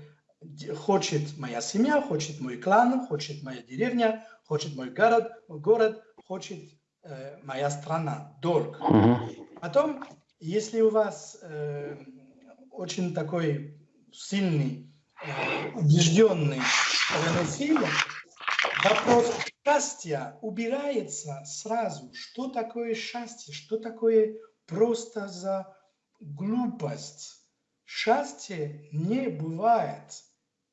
хочет моя семья, хочет мой клан, хочет моя деревня, хочет мой город, город хочет э, моя страна, долг. Потом, если у вас э, очень такой сильный убежденный равноценным, вопрос счастья убирается сразу. Что такое счастье? Что такое просто за глупость? Счастье не бывает.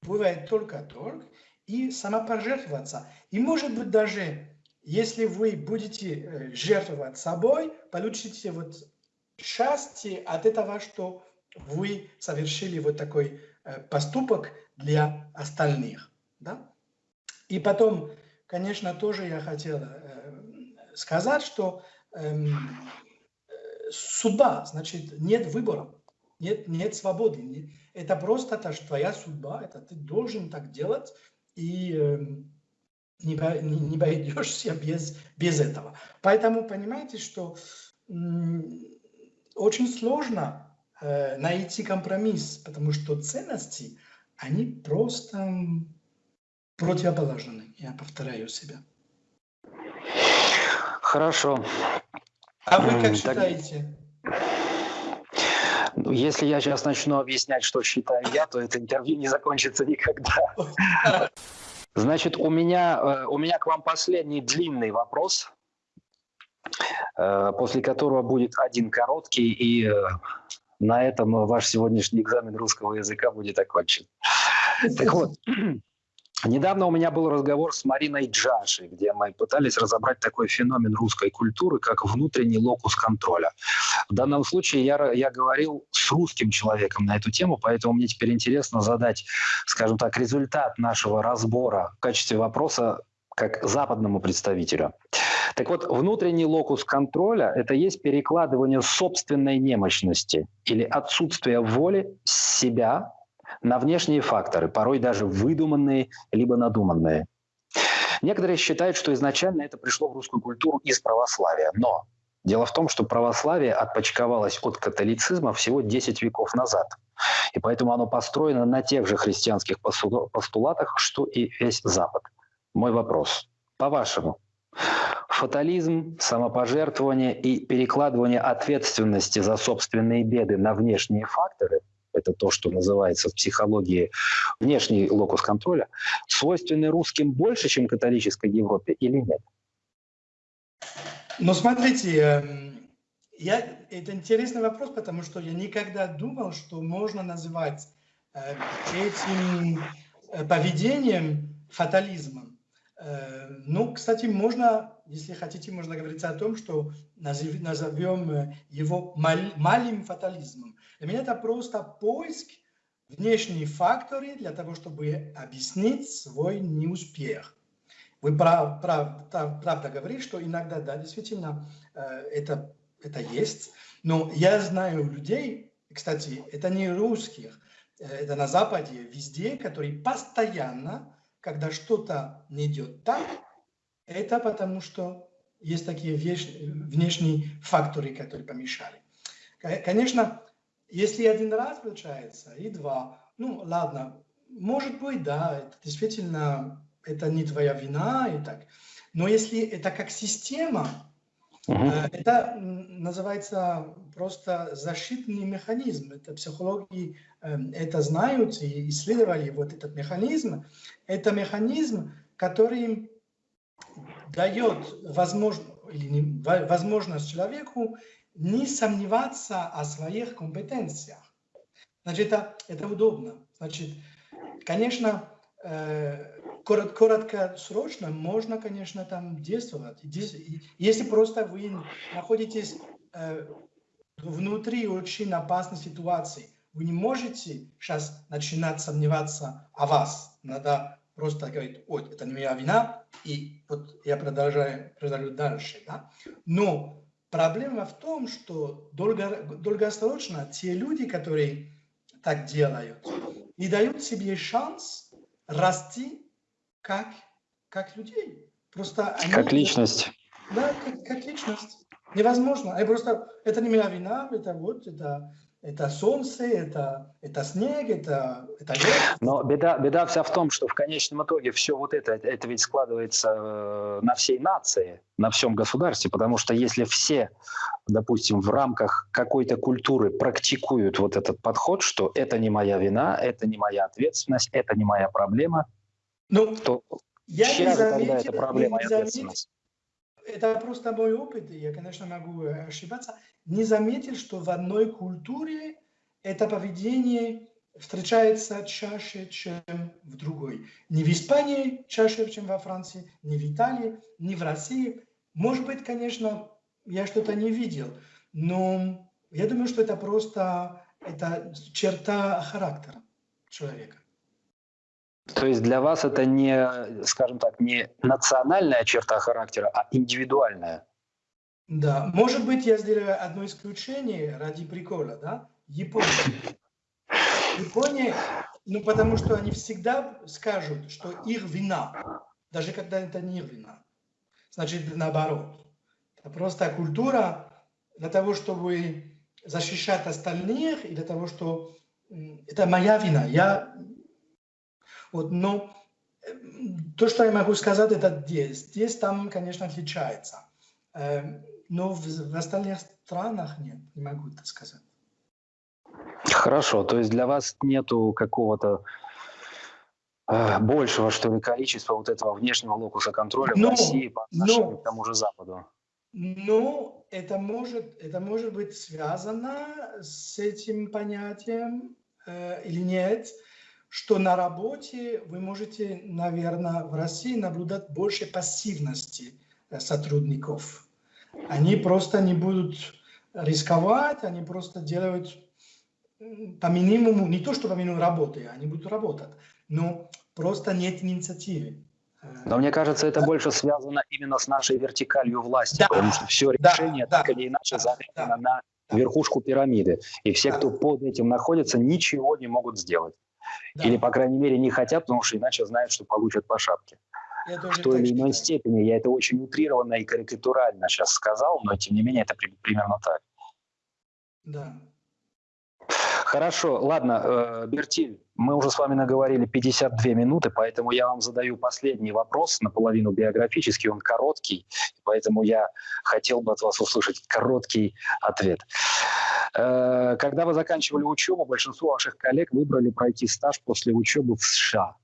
Бывает только долг и самопожертвоваться. И может быть даже, если вы будете э, жертвовать собой, получите вот счастье от этого, что вы совершили вот такой Э, поступок для остальных. Да? И потом, конечно, тоже я хотел э, сказать, что эм, судьба, значит, нет выбора, нет, нет свободы. Это просто это твоя судьба, это ты должен так делать. И эм, не, не, не обойдешься без, без этого. Поэтому понимаете, что очень сложно э, найти компромисс, потому что ценности, они просто противоположны. Я повторяю себя. Хорошо. А вы как считаете? Ну, если я сейчас начну объяснять, что считаю я, то это интервью не закончится никогда. Значит, у меня, э, у меня к вам последний длинный вопрос, э, после которого будет один короткий, и э, на этом ваш сегодняшний экзамен русского языка будет окончен. Так вот, Недавно у меня был разговор с Мариной Джашей, где мы пытались разобрать такой феномен русской культуры, как внутренний локус контроля. В данном случае я, я говорил с русским человеком на эту тему, поэтому мне теперь интересно задать, скажем так, результат нашего разбора в качестве вопроса как западному представителю. Так вот, внутренний локус контроля – это есть перекладывание собственной немощности или отсутствие воли себя на внешние факторы, порой даже выдуманные либо надуманные. Некоторые считают, что изначально это пришло в русскую культуру из православия. Но дело в том, что православие отпочковалось от католицизма всего 10 веков назад. И поэтому оно построено на тех же христианских постулатах, что и весь Запад. Мой вопрос. По-вашему, фатализм, самопожертвование и перекладывание ответственности за собственные беды на внешние факторы – это то, что называется в психологии внешний локус контроля, свойственны русским больше, чем католической Европе или нет? Ну, смотрите, эм, я, это интересный вопрос, потому что я никогда думал, что можно называть э, этим э, поведением фатализмом. Э, ну, кстати, можно, если хотите, можно говорить о том, что назовем его малым фатализмом. Для меня это просто поиск внешних факторов для того, чтобы объяснить свой неуспех. Вы прав, прав, правда говорите, что иногда, да, действительно, э, это, это есть. Но я знаю людей, кстати, это не русских, э, это на Западе, везде, которые постоянно, когда что-то не идет так, это потому что есть такие внешние факторы, которые помешали. Конечно, если один раз получается, и два, ну ладно, может быть, да, это действительно это не твоя вина и так. Но если это как система, uh-huh. это называется просто защитный механизм. Это психологи эм, это знают и исследовали вот этот механизм. Это механизм, который дает возможность, или возможность человеку не сомневаться о своих компетенциях. Значит, это, это удобно. Значит, конечно, э, коротко, короткосрочно можно, конечно, там действовать. Если просто вы находитесь э, внутри очень опасной ситуации, вы не можете сейчас начинать сомневаться о вас. Надо просто говорить, ой, это не моя вина, и вот я продолжаю, продолжаю дальше. Да? Но Проблема в том, что долго, долгосрочно те люди, которые так делают, не дают себе шанс расти как, как людей. Просто они, как личность. Да, как, как личность. Невозможно. И просто это не моя вина, это вот, это это солнце, это, это снег, это, это лед. Но беда, беда вся в том, что в конечном итоге все вот это, это ведь складывается э, на всей нации, на всем государстве, потому что если все, допустим, в рамках какой-то культуры практикуют вот этот подход, что это не моя вина, это не моя ответственность, это не моя проблема, ну, то я чья же тогда эта проблема и ответственность? это просто мой опыт, и я, конечно, могу ошибаться, не заметил, что в одной культуре это поведение встречается чаще, чем в другой. Не в Испании чаще, чем во Франции, не в Италии, не в России. Может быть, конечно, я что-то не видел, но я думаю, что это просто это черта характера человека. То есть для вас это не, скажем так, не национальная черта характера, а индивидуальная? Да, может быть, я сделаю одно исключение ради прикола, да? Япония. Япония, ну потому что они всегда скажут, что их вина. даже когда это не вина. Значит, наоборот. Это просто культура для того, чтобы защищать остальных, и для того, что это моя вина. Я... Вот, но то, что я могу сказать, это здесь. Здесь там, конечно, отличается. Но в, остальных странах нет, не могу это сказать. Хорошо, то есть для вас нету какого-то э, большего, что ли, количества вот этого внешнего локуса контроля но, в России по отношению но, к тому же Западу? Ну, это может, это может быть связано с этим понятием э, или нет, что на работе вы можете, наверное, в России наблюдать больше пассивности э, сотрудников. Они просто не будут рисковать, они просто делают по минимуму, не то что по минимуму работы, они будут работать, но просто нет инициативы. Но мне кажется, это да. больше связано именно с нашей вертикалью власти, да. потому что все решение да. так или иначе да. завязано да. на верхушку пирамиды. И все, да. кто под этим находится, ничего не могут сделать. Да. Или, по крайней мере, не хотят, потому что иначе знают, что получат по шапке. Я в той или иной степени. Я это очень утрированно и карикатурально сейчас сказал, но тем не менее это примерно так. Да. Хорошо, ладно, э, Бертиль, мы уже с вами наговорили 52 минуты, поэтому я вам задаю последний вопрос, наполовину биографический, он короткий, поэтому я хотел бы от вас услышать короткий ответ. Э, когда вы заканчивали учебу, большинство ваших коллег выбрали пройти стаж после учебы в США.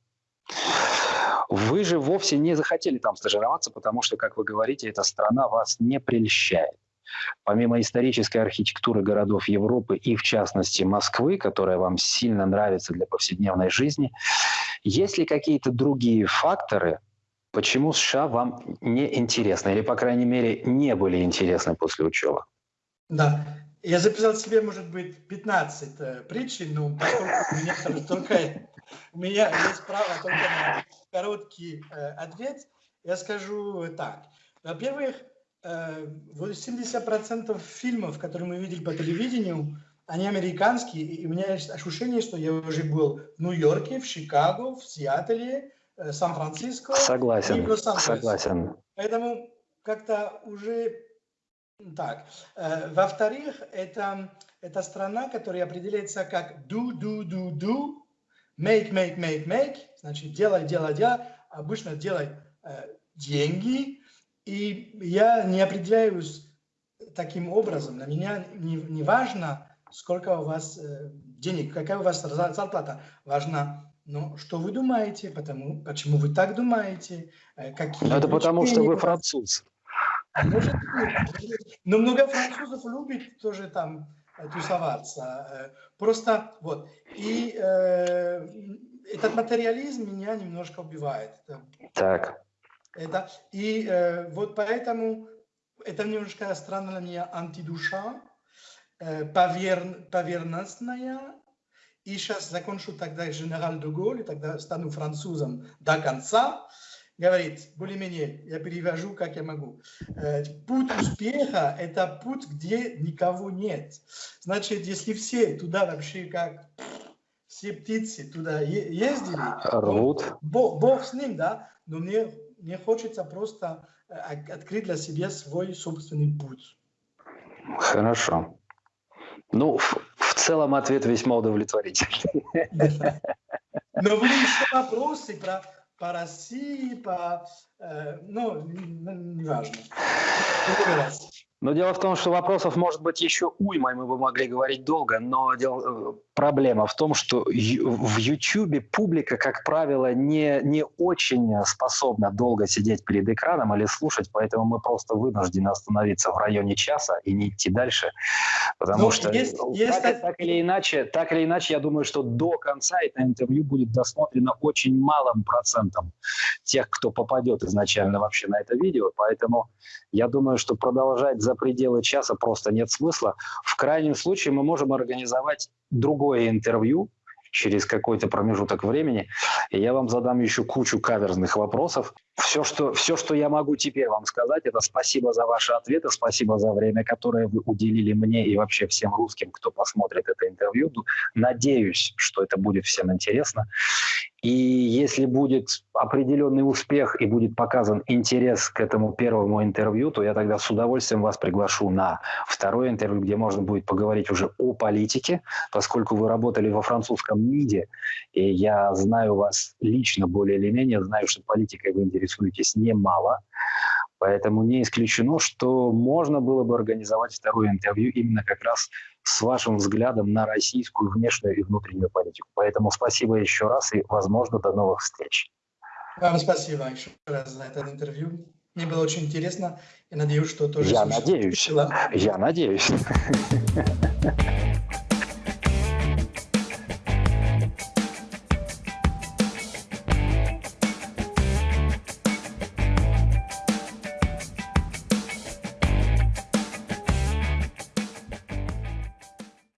Вы же вовсе не захотели там стажироваться, потому что, как вы говорите, эта страна вас не прельщает. Помимо исторической архитектуры городов Европы и, в частности, Москвы, которая вам сильно нравится для повседневной жизни, есть ли какие-то другие факторы, почему США вам не интересны, или, по крайней мере, не были интересны после учебы? Да, я записал себе, может быть, 15 э, причин, но поскольку у меня только у меня есть право только на короткий э, ответ, я скажу так. Во-первых, 80% э, фильмов, которые мы видели по телевидению, они американские, и у меня есть ощущение, что я уже был в Нью-Йорке, в Чикаго, в Сиэтле, э, Сан-Франциско. Согласен, согласен. Поэтому как-то уже так. Э, во-вторых, это, это страна, которая определяется как do, do, do, do, make, make, make, make, значит, делай, делай, делай, обычно делай деньги, и я не определяюсь таким образом. На меня не, не важно, сколько у вас э, денег, какая у вас зарплата. Важно, ну, что вы думаете, потому, почему вы так думаете. Э, какие Это потому, что вы француз. Может Но много французов любит тоже там э, тусоваться. Просто вот. И э, этот материализм меня немножко убивает. Так. Это, и э, вот поэтому это немножко странно для меня антидуша, э, повер, поверхностная. И сейчас закончу тогда генерал де Голь, и тогда стану французом до конца. Говорит, более-менее, я перевожу, как я могу. Э, путь успеха – это путь, где никого нет. Значит, если все туда вообще как все птицы туда ездили, Рвут. Бог, Бог с ним, да, но мне мне хочется просто э, открыть для себя свой собственный путь. Хорошо. Ну, в, в целом ответ весьма удовлетворительный. Но были еще вопросы про, по России, по... Э, ну, неважно. Но дело в том, что вопросов может быть еще уйма, и мы бы могли говорить долго, но дело, э, проблема в том, что в YouTube публика, как правило, не, не очень способна долго сидеть перед экраном или слушать, поэтому мы просто вынуждены остановиться в районе часа и не идти дальше, потому ну, что есть, так, есть... Так, или иначе, так или иначе, я думаю, что до конца это интервью будет досмотрено очень малым процентом тех, кто попадет изначально вообще на это видео, поэтому я думаю, что продолжать за пределы часа просто нет смысла. В крайнем случае мы можем организовать другое интервью через какой-то промежуток времени, и я вам задам еще кучу каверзных вопросов. Все что, все, что я могу теперь вам сказать, это спасибо за ваши ответы, спасибо за время, которое вы уделили мне и вообще всем русским, кто посмотрит это интервью. Надеюсь, что это будет всем интересно. И если будет определенный успех и будет показан интерес к этому первому интервью, то я тогда с удовольствием вас приглашу на второе интервью, где можно будет поговорить уже о политике, поскольку вы работали во французском МИДе, и я знаю вас лично более или менее, знаю, что политикой вы интересуетесь немало. Поэтому не исключено, что можно было бы организовать второе интервью именно как раз с вашим взглядом на российскую внешнюю и внутреннюю политику. Поэтому спасибо еще раз и, возможно, до новых встреч. Вам спасибо еще раз за это интервью. Мне было очень интересно. Я надеюсь, что тоже... Я надеюсь. Я надеюсь.